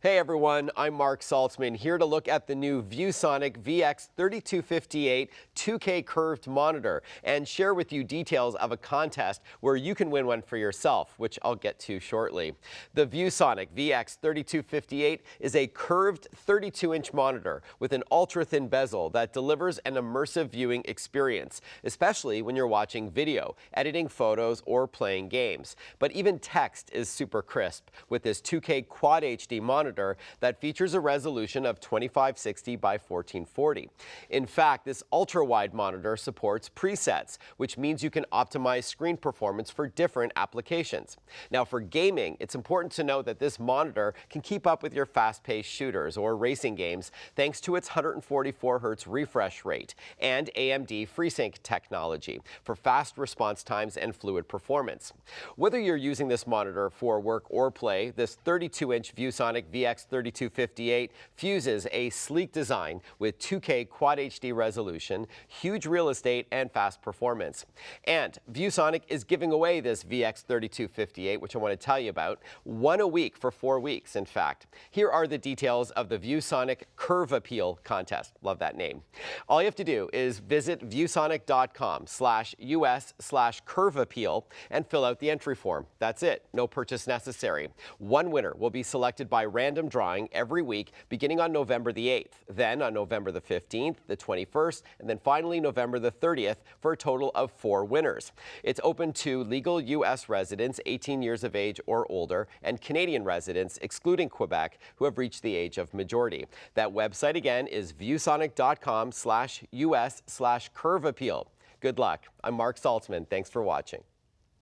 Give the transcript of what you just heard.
Hey everyone, I'm Marc Saltzman here to look at the new ViewSonic VX3258 2K curved monitor and share with you details of a contest where you can win one for yourself, which I'll get to shortly. The ViewSonic VX3258 is a curved 32-inch monitor with an ultra-thin bezel that delivers an immersive viewing experience, especially when you're watching video, editing photos, or playing games. But even text is super crisp with this 2K Quad HD monitor monitor that features a resolution of 2560 by 1440. In fact, this ultra-wide monitor supports presets, which means you can optimize screen performance for different applications. Now for gaming, it's important to note that this monitor can keep up with your fast-paced shooters or racing games thanks to its 144 Hz refresh rate and AMD FreeSync technology for fast response times and fluid performance. Whether you're using this monitor for work or play, this 32-inch ViewSonic VX3258 fuses a sleek design with 2K Quad HD resolution, huge real estate, and fast performance. And ViewSonic is giving away this VX3258, which I want to tell you about, one a week for four weeks, in fact. Here are the details of the ViewSonic Curve Appeal contest. Love that name. All you have to do is visit viewsonic.com slash US slash curve appeal and fill out the entry form. That's it. No purchase necessary. One winner will be selected by random drawing every week beginning on November the 8th, then on November the 15th, the 21st, and then finally November the 30th for a total of four winners. It's open to legal U.S. residents 18 years of age or older and Canadian residents, excluding Quebec, who have reached the age of majority. That website again is viewsonic.com slash US slash curve appeal. Good luck. I'm Marc Saltzman. Thanks for watching.